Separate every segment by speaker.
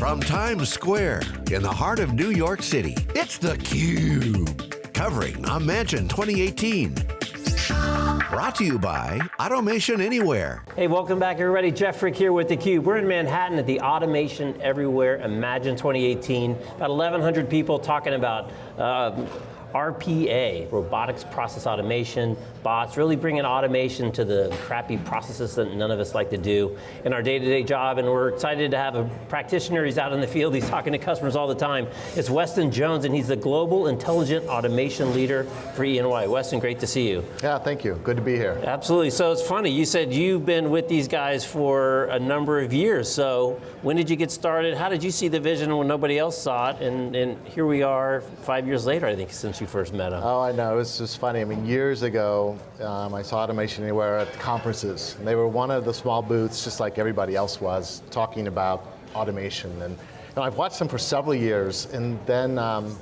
Speaker 1: From Times Square, in the heart of New York City, it's theCUBE. Covering Imagine 2018. Brought to you by Automation Anywhere.
Speaker 2: Hey, welcome back everybody. Jeff Frick here with theCUBE. We're in Manhattan at the Automation Everywhere Imagine 2018. About 1,100 people talking about uh, RPA, robotics process automation, bots, really bringing automation to the crappy processes that none of us like to do in our day-to-day -day job, and we're excited to have a practitioner, he's out in the field, he's talking to customers all the time. It's Weston Jones, and he's the Global Intelligent Automation Leader for E&Y. Weston, great to see you.
Speaker 3: Yeah, thank you, good to be here.
Speaker 2: Absolutely, so it's funny, you said you've been with these guys for a number of years, so when did you get started? How did you see the vision when nobody else saw it? And, and here we are five years later, I think, since you first met him.
Speaker 3: Oh, I know, it's just funny. I mean, years ago, um, I saw Automation Anywhere at conferences. And they were one of the small booths, just like everybody else was, talking about automation. And, and I've watched them for several years, and then um,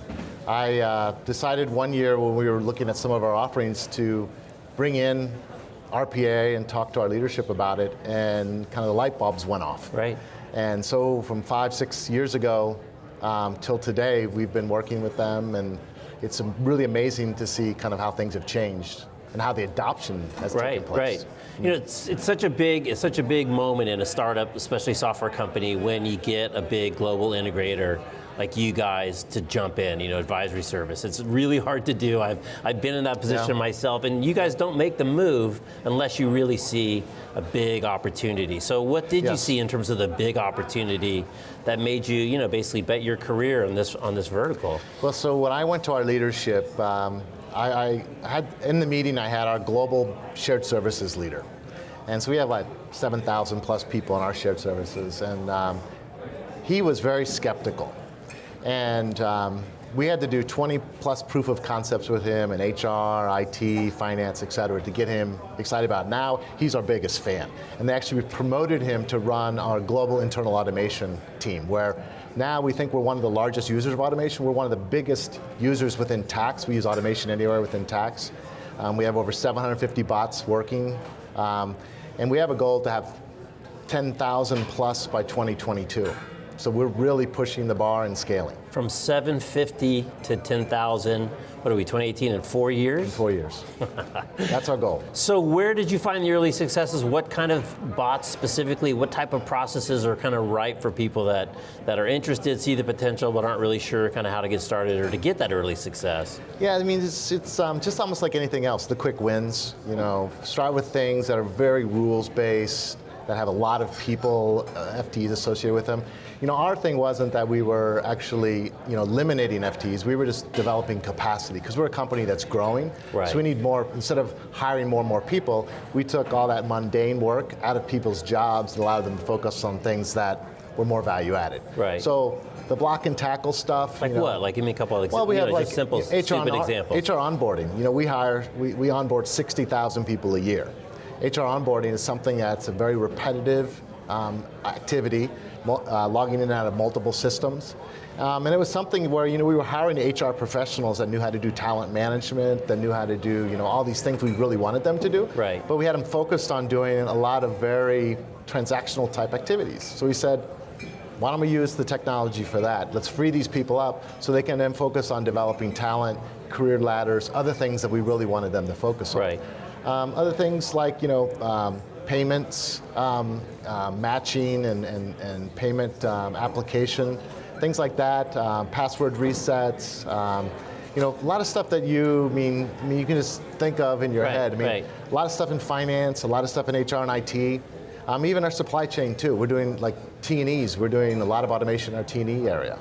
Speaker 3: I uh, decided one year when we were looking at some of our offerings to bring in RPA and talk to our leadership about it, and kind of the light bulbs went off.
Speaker 2: Right.
Speaker 3: And so from five, six years ago um, till today, we've been working with them and it's really amazing to see kind of how things have changed and how the adoption has
Speaker 2: right,
Speaker 3: taken place.
Speaker 2: Right, You know, it's, it's such a big it's such a big moment in a startup, especially software company, when you get a big global integrator like you guys to jump in, you know, advisory service. It's really hard to do. I've, I've been in that position yeah. myself, and you guys don't make the move unless you really see a big opportunity. So what did yes. you see in terms of the big opportunity that made you, you know, basically bet your career on this, on this vertical?
Speaker 3: Well, so when I went to our leadership, um, I, I had, in the meeting I had our global shared services leader. And so we have like 7,000 plus people in our shared services, and um, he was very skeptical. And um, we had to do 20 plus proof of concepts with him in HR, IT, finance, et cetera, to get him excited about it. Now, he's our biggest fan. And they actually promoted him to run our global internal automation team, where now we think we're one of the largest users of automation. We're one of the biggest users within tax. We use automation anywhere within tax. Um, we have over 750 bots working. Um, and we have a goal to have 10,000 plus by 2022. So we're really pushing the bar and scaling.
Speaker 2: From 750 to 10,000, what are we, 2018 in four years?
Speaker 3: In four years. That's our goal.
Speaker 2: So where did you find the early successes? What kind of bots specifically, what type of processes are kind of ripe for people that, that are interested, see the potential, but aren't really sure kind of how to get started or to get that early success?
Speaker 3: Yeah, I mean, it's, it's um, just almost like anything else, the quick wins. You know, start with things that are very rules-based, that have a lot of people, uh, FTEs associated with them. You know, our thing wasn't that we were actually, you know, eliminating FTEs, we were just developing capacity, because we're a company that's growing,
Speaker 2: right.
Speaker 3: so we need more, instead of hiring more and more people, we took all that mundane work out of people's jobs and allowed them to focus on things that were more value added.
Speaker 2: Right.
Speaker 3: So the block and tackle stuff.
Speaker 2: Like
Speaker 3: you know,
Speaker 2: what? Like give me a couple of examples.
Speaker 3: Well, we have
Speaker 2: know,
Speaker 3: like
Speaker 2: simple,
Speaker 3: HR
Speaker 2: stupid examples.
Speaker 3: HR onboarding. You know, we hire, we, we onboard 60,000 people a year. HR onboarding is something that's a very repetitive um, activity, uh, logging in and out of multiple systems. Um, and it was something where you know, we were hiring HR professionals that knew how to do talent management, that knew how to do you know, all these things we really wanted them to do.
Speaker 2: Right.
Speaker 3: But we had them focused on doing a lot of very transactional type activities. So we said, why don't we use the technology for that? Let's free these people up so they can then focus on developing talent, career ladders, other things that we really wanted them to focus on.
Speaker 2: Right.
Speaker 3: Um, other things like you know, um, payments, um, uh, matching and, and, and payment um, application, things like that, uh, password resets, um, you know, a lot of stuff that you I mean, I mean you can just think of in your
Speaker 2: right,
Speaker 3: head. I mean,
Speaker 2: right.
Speaker 3: a lot of stuff in finance, a lot of stuff in HR and IT, um, even our supply chain too. We're doing like T&Es, we're doing a lot of automation in our T&E area.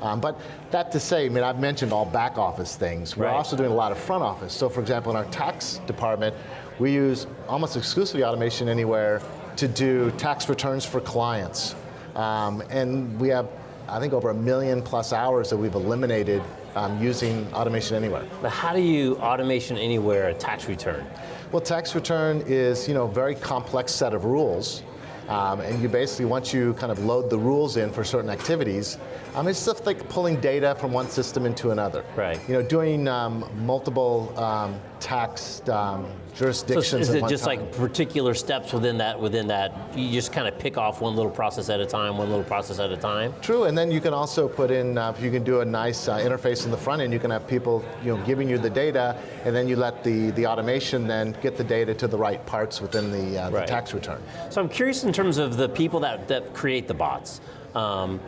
Speaker 3: Um, but that to say, I mean, I've mentioned all back office things. We're
Speaker 2: right.
Speaker 3: also doing a lot of front office. So for example, in our tax department, we use almost exclusively automation anywhere to do tax returns for clients. Um, and we have, I think, over a million plus hours that we've eliminated um, using automation anywhere.
Speaker 2: But how do you automation anywhere a tax return?
Speaker 3: Well, tax return is, you know, a very complex set of rules. Um, and you basically, once you kind of load the rules in for certain activities, um, it's stuff like pulling data from one system into another.
Speaker 2: Right.
Speaker 3: You know, doing um, multiple um, tax um,
Speaker 2: So
Speaker 3: jurisdictions.
Speaker 2: is it just
Speaker 3: time.
Speaker 2: like particular steps within that, within that, you just kind of pick off one little process at a time, one little process at a time?
Speaker 3: True, and then you can also put in, uh, you can do a nice uh, interface in the front end, you can have people you know, giving you the data, and then you let the, the automation then get the data to the right parts within the, uh,
Speaker 2: Right.
Speaker 3: the tax return.
Speaker 2: So I'm curious in terms of the people that, that create the bots. Um,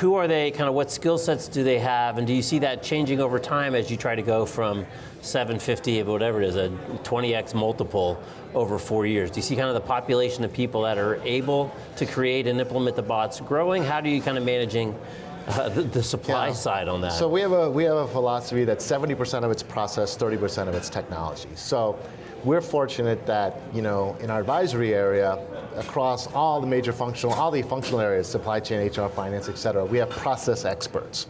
Speaker 2: who are they, kind of what skill sets do they have, and do you see that changing over time as you try to go from 750 whatever it is, a 20x multiple over four years? Do you see kind of the population of people that are able to create and implement the bots growing? How do you kind of managing uh, the, the supply
Speaker 3: Yeah.
Speaker 2: side on that?
Speaker 3: So we have a we have a philosophy that 70% of it's process, 30% of it's technology. So we're fortunate that you know in our advisory area, across all the major functional, all the functional areas, supply chain, HR, finance, et cetera, we have process experts.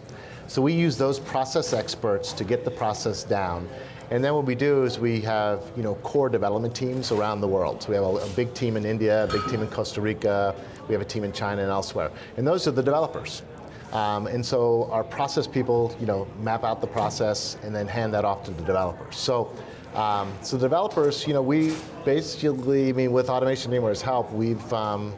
Speaker 3: So we use those process experts to get the process down. And then what we do is we have you know core development teams around the world. So we have a, a big team in India, a big team in Costa Rica, we have a team in China and elsewhere. And those are the developers. Um, and so our process people, you know, map out the process and then hand that off to the developers. So, um, so developers, you know, we basically, I mean, with Automation Anywhere's help, we've um,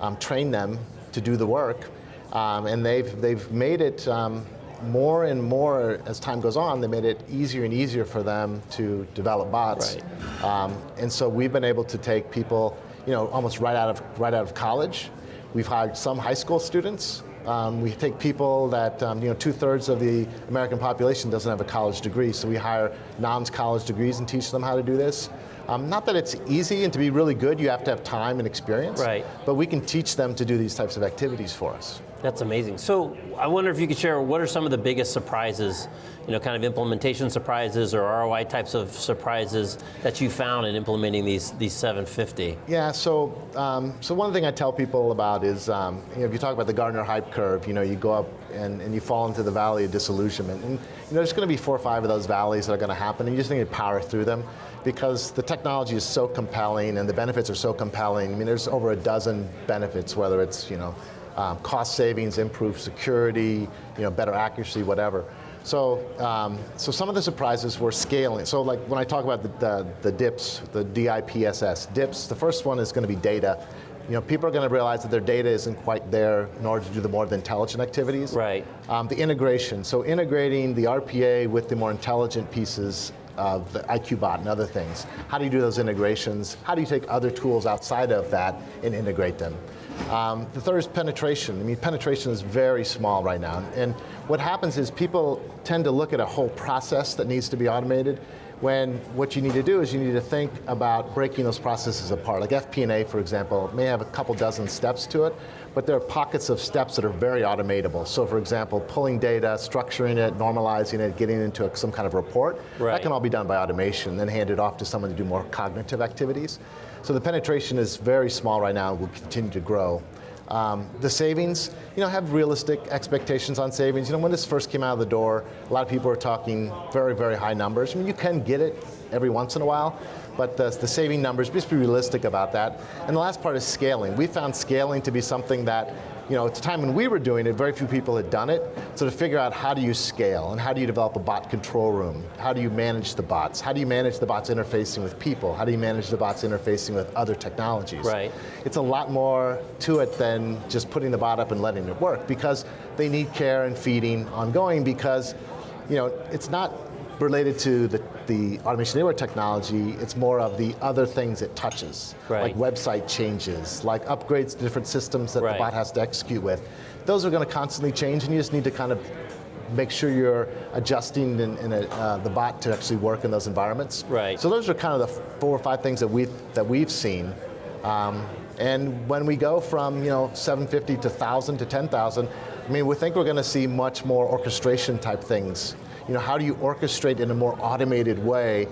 Speaker 3: um, trained them to do the work, um, and they've they've made it. Um, more and more as time goes on, they made it easier and easier for them to develop bots.
Speaker 2: Right.
Speaker 3: Um, and so we've been able to take people, you know, almost right out of right out of college. We've hired some high school students. Um, we take people that, um, you know, two thirds of the American population doesn't have a college degree, so we hire non-college degrees and teach them how to do this. Um, not that it's easy, and to be really good, you have to have time and experience.
Speaker 2: Right.
Speaker 3: But we can teach them to do these types of activities for us.
Speaker 2: That's amazing. So I wonder if you could share what are some of the biggest surprises, you know, kind of implementation surprises or ROI types of surprises that you found in implementing these these 750.
Speaker 3: Yeah, so um, so one thing I tell people about is, um, you know, if you talk about the Gartner hype curve, you know, you go up and, and you fall into the valley of disillusionment, and you know, there's going to be four or five of those valleys that are going to happen, and you just need to power through them because the technology is so compelling and the benefits are so compelling. I mean, there's over a dozen benefits, whether it's you know, um, cost savings, improved security, you know, better accuracy, whatever. So, um, so some of the surprises were scaling. So like when I talk about the, the, the DIPS, the DIPSS, DIPS, the first one is going to be data. You know, people are going to realize that their data isn't quite there in order to do the more intelligent activities.
Speaker 2: Right.
Speaker 3: Um, the integration, so integrating the RPA with the more intelligent pieces of the IQBot and other things. How do you do those integrations? How do you take other tools outside of that and integrate them? Um, the third is penetration. I mean, penetration is very small right now. And what happens is people tend to look at a whole process that needs to be automated when what you need to do is you need to think about breaking those processes apart. Like FP&A, for example, may have a couple dozen steps to it, but there are pockets of steps that are very automatable. So for example, pulling data, structuring it, normalizing it, getting into a, some kind of report,
Speaker 2: Right.
Speaker 3: that can all be done by automation, then handed off to someone to do more cognitive activities. So the penetration is very small right now, and will continue to grow. Um, the savings, you know, have realistic expectations on savings. You know, when this first came out of the door, a lot of people were talking very, very high numbers. I mean, you can get it every once in a while, but the, the saving numbers, just be realistic about that. And the last part is scaling. We found scaling to be something that, you know, at the time when we were doing it, very few people had done it. So to figure out how do you scale and how do you develop a bot control room? How do you manage the bots? How do you manage the bots interfacing with people? How do you manage the bots interfacing with other technologies?
Speaker 2: Right.
Speaker 3: It's a lot more to it than just putting the bot up and letting it work because they need care and feeding ongoing because, you know, it's not related to the, the automation anywhere technology, it's more of the other things it touches.
Speaker 2: Right.
Speaker 3: Like website changes, like upgrades to different systems that
Speaker 2: Right.
Speaker 3: the bot has to execute with. Those are going to constantly change and you just need to kind of make sure you're adjusting in, in a, uh, the bot to actually work in those environments.
Speaker 2: Right.
Speaker 3: So those are kind of the four or five things that we've, that we've seen. Um, and when we go from you know 750 to 1,000 to 10,000, I mean, we think we're going to see much more orchestration type things. You know, how do you orchestrate in a more automated way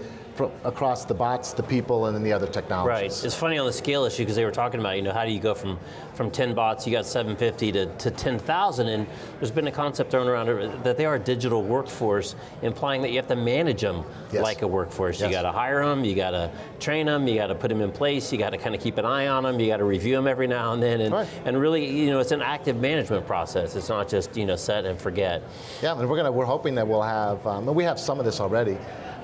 Speaker 3: across the bots, the people, and then the other technologies. Right.
Speaker 2: It's funny on the scale issue because they were talking about, you know, how do you go from, from 10 bots, you got 750 to, to 10,000, and there's been a concept thrown around that they are a digital workforce, implying that you have to manage them
Speaker 3: Yes.
Speaker 2: like a workforce.
Speaker 3: Yes.
Speaker 2: You got to hire them, you got to train them, you got to put them in place, you got to kind of keep an eye on them, you got to review them every now and then, and,
Speaker 3: Right.
Speaker 2: and really, you know, it's an active management process. It's not just, you know, set and forget.
Speaker 3: Yeah, and we're gonna we're hoping that we'll have um, and we have some of this already,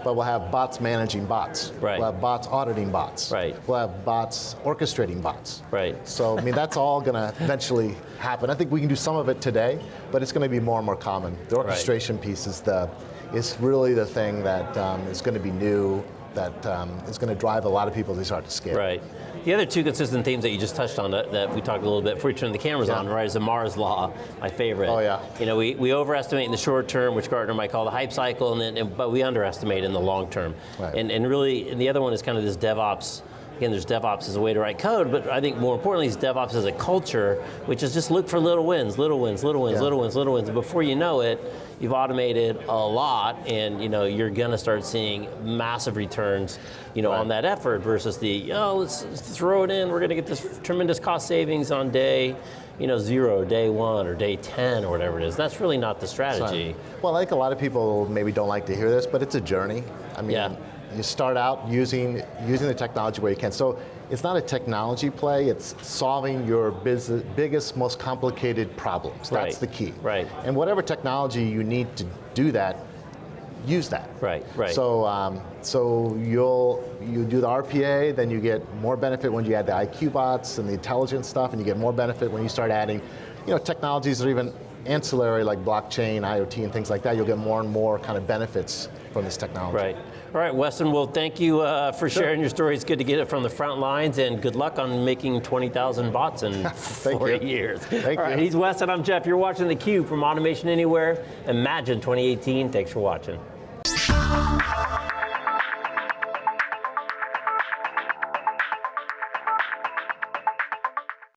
Speaker 3: but we'll have bots managing bots.
Speaker 2: Right.
Speaker 3: We'll have bots auditing bots.
Speaker 2: Right.
Speaker 3: We'll have bots orchestrating bots.
Speaker 2: Right.
Speaker 3: So, I mean, that's all going to eventually happen. I think we can do some of it today, but it's going to be more and more common. The orchestration piece is the is really the thing that um, is going to be new, that um, is going to drive a lot of people to start to scale.
Speaker 2: Right. The other two consistent themes that you just touched on that, that we talked a little bit before you turned the cameras
Speaker 3: Yeah.
Speaker 2: on, right, is the Amara's Law, my favorite.
Speaker 3: Oh, yeah.
Speaker 2: You know, we, we overestimate in the short term, which Gartner might call the hype cycle, and then, and- but we underestimate in the long term.
Speaker 3: Right.
Speaker 2: And, and really, and the other one is kind of this DevOps. Again, there's DevOps as a way to write code, but I think more importantly is DevOps as a culture, which is just look for little wins, little wins, little wins,
Speaker 3: Yeah.
Speaker 2: little wins, little wins. And before you know it, you've automated a lot, and you know you're going to start seeing massive returns, you know,
Speaker 3: Right.
Speaker 2: on that effort versus the oh let's, throw it in. We're going to get this tremendous cost savings on day, you know, zero, day one, or day ten, or whatever it is. That's really not the strategy.
Speaker 3: Well, I think a lot of people maybe don't like to hear this, but it's a journey. I mean,
Speaker 2: Yeah.
Speaker 3: You start out using using the technology where you can. So it's not a technology play, it's solving your business, biggest, most complicated problems. That's
Speaker 2: Right.
Speaker 3: the key.
Speaker 2: Right.
Speaker 3: And whatever technology you need to do that, use that.
Speaker 2: Right, right.
Speaker 3: So, um, so you'll you do the RPA, then you get more benefit when you add the IQ bots and the intelligence stuff, and you get more benefit when you start adding, you know, technologies that are even ancillary like blockchain, IoT, and things like that. You'll get more and more kind of benefits from this technology.
Speaker 2: Right. All right, Weston. Well, thank you uh, for sharing your story. It's good to get it from the front lines, and good luck on making 20,000 bots in 40
Speaker 3: you.
Speaker 2: years.
Speaker 3: Thank
Speaker 2: All right,
Speaker 3: you.
Speaker 2: he's Weston. I'm Jeff. You're watching theCUBE from Automation Anywhere. Imagine 2018. Thanks for watching.